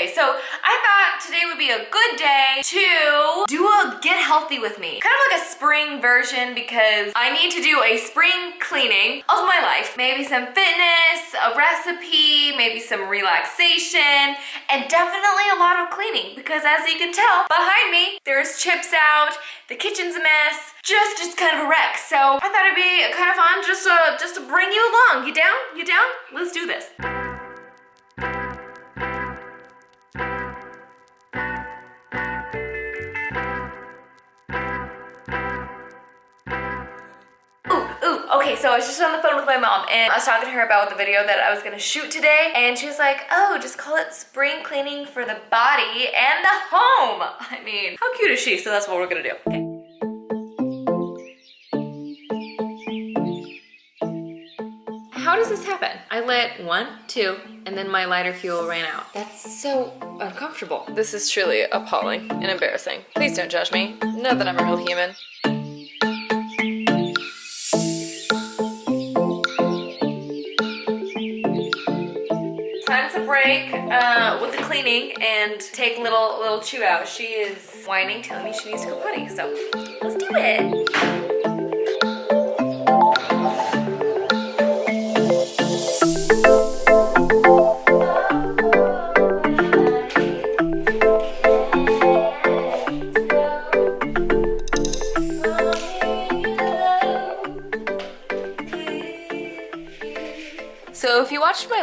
day. So I thought today would be a good day to do a get healthy with me. Kind of like a spring version because I need to do a spring cleaning of my life. Maybe some fitness, a recipe, maybe some relaxation, and definitely a lot of cleaning because as you can tell behind me, there's chips out, the kitchen's a mess, just it's kind of a wreck. So I thought it'd be kind of fun just to, just to bring you along. You down? You down? Let's do this. So I was just on the phone with my mom and I was talking to her about the video that I was gonna shoot today and she was like, oh, just call it spring cleaning for the body and the home. I mean, how cute is she? So that's what we're gonna do. Okay. How does this happen? I lit one, two, and then my lighter fuel ran out. That's so uncomfortable. This is truly appalling and embarrassing. Please don't judge me. Know that I'm a real human. Break uh, with the cleaning and take little little chew out. She is whining, telling me she needs to go potty. So let's do it.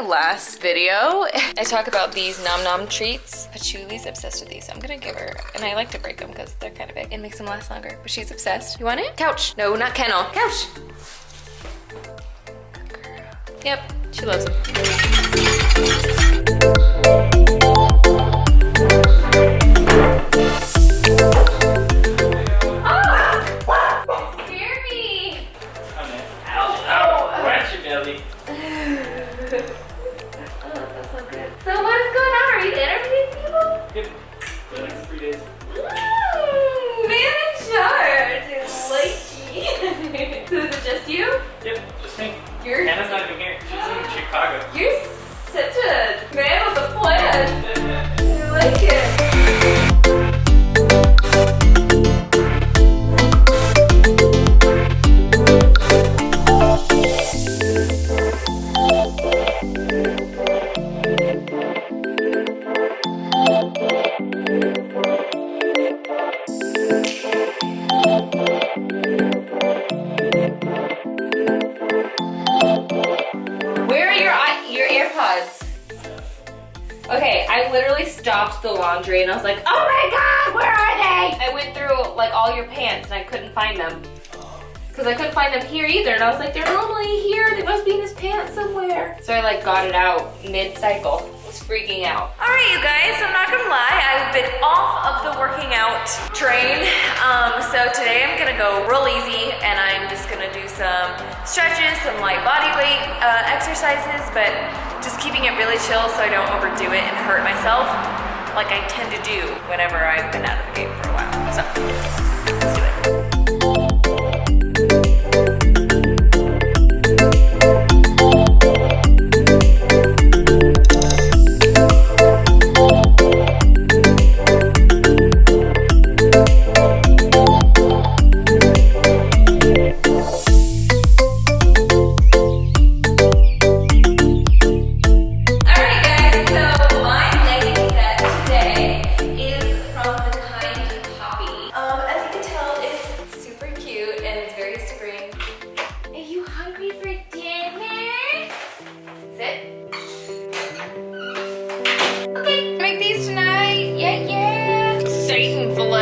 Last video, I talk about these Nom Nom treats. Patchouli's obsessed with these. So I'm gonna give her, and I like to break them because they're kind of big. It makes them last longer, but she's obsessed. You want it? Couch. No, not kennel. Couch. Yep, she loves them. Stopped the laundry and I was like, oh my God, where are they? I went through like all your pants and I couldn't find them. Cause I couldn't find them here either. And I was like, they're normally here. They must be in his pants somewhere. So I like got it out mid-cycle. I was freaking out. All right, you guys, I'm not gonna lie. I've been off of the working out train. Um, so today I'm gonna go real easy and I'm just gonna do some stretches, some light body weight uh, exercises, but just keeping it really chill so I don't overdo it and hurt myself like I tend to do whenever I've been out of the game for a while. So,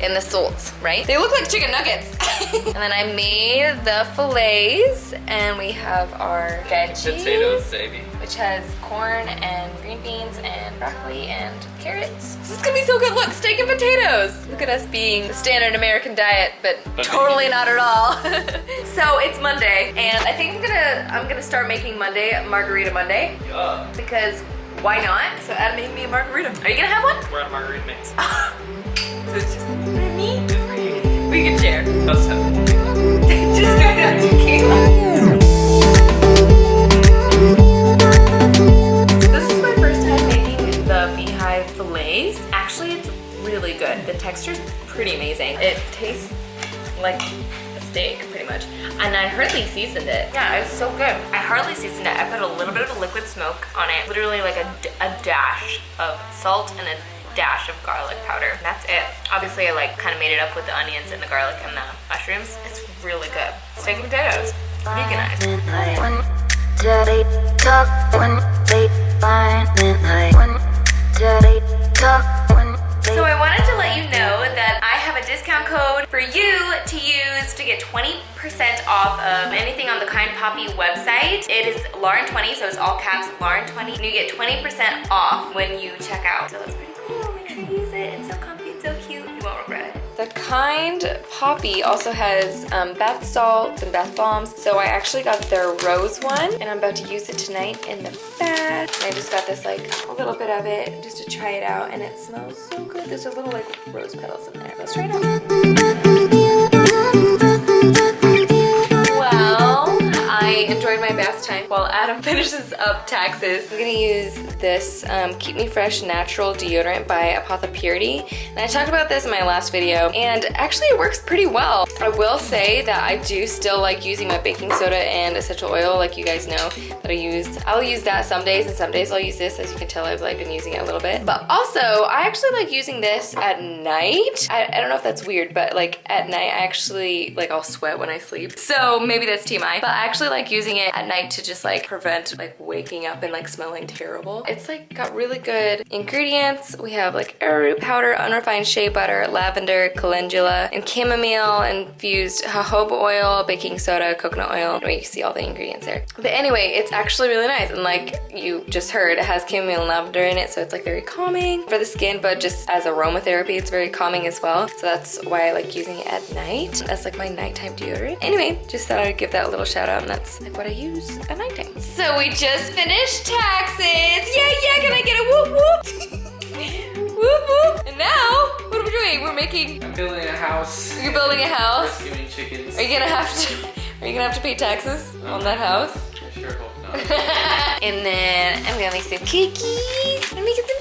and the salts, right? They look like chicken nuggets. and then I made the fillets and we have our veggies. Potatoes, baby. Which has corn and green beans and broccoli and carrots. This is gonna be so good. Look, steak and potatoes. Look at us being the standard American diet, but totally not at all. so it's Monday and I think I'm gonna I'm gonna start making Monday Margarita Monday Yeah. because why not? So Adam made me a margarita. Are you gonna have one? We're at a margarita mix. me. We can share. Have just straight up tequila. This is my first time making the beehive fillets. Actually, it's really good. The texture's pretty amazing. It tastes like a steak, pretty much. And I hardly seasoned it. Yeah, it was so good. I hardly seasoned it. I put a little bit of a liquid smoke on it. Literally like a dash of salt and a dash of garlic powder. And that's it. Obviously, I like kind of made it up with the onions and the garlic and the mushrooms. It's really good. Steak and potatoes. Veganized. They talk, when they they talk, when they So I wanted to let you know that I have a discount code for you to use to get 20% off of anything on the Kind Poppy website. It is Lauren20, so it's all caps Lauren20, and you get 20% off when you check out. Kind Poppy also has um, bath salts and bath bombs. So I actually got their rose one and I'm about to use it tonight in the bath. And I just got this like a little bit of it just to try it out and it smells so good. There's a little like rose petals in there. Let's try it out. Time while Adam finishes up taxes. I'm gonna use this um, Keep Me Fresh Natural Deodorant by Apothepurity. And I talked about this in my last video, and actually it works pretty well. I will say that I do still like using my baking soda and essential oil, like you guys know that I use. I'll use that some days, and some days I'll use this. As you can tell, I've like been using it a little bit. But also, I actually like using this at night. I, I don't know if that's weird, but like at night, I actually like I'll sweat when I sleep. So maybe that's TMI, but I actually like using it at night to just like prevent like waking up and like smelling terrible. It's like got really good ingredients. We have like arrowroot powder, unrefined shea butter, lavender, calendula, and chamomile infused jojoba oil, baking soda, coconut oil. Wait, you see all the ingredients there. But anyway, it's actually really nice. And like you just heard, it has chamomile and lavender in it, so it's like very calming for the skin, but just as aromatherapy, it's very calming as well. So that's why I like using it at night. That's like my nighttime deodorant. Anyway, just thought I'd give that a little shout out, and that's like what I use at nighttime. So we just finished taxes. Yeah, yeah, can I get a whoop whoop? whoop whoop. And now, what are we doing? We're making, I'm building a house. you're building a house. Rescuing chickens. Are you gonna have to, are you gonna have to pay taxes uh-huh. on that house? I sure hope not. and then I'm gonna make some cookies. I'm making some.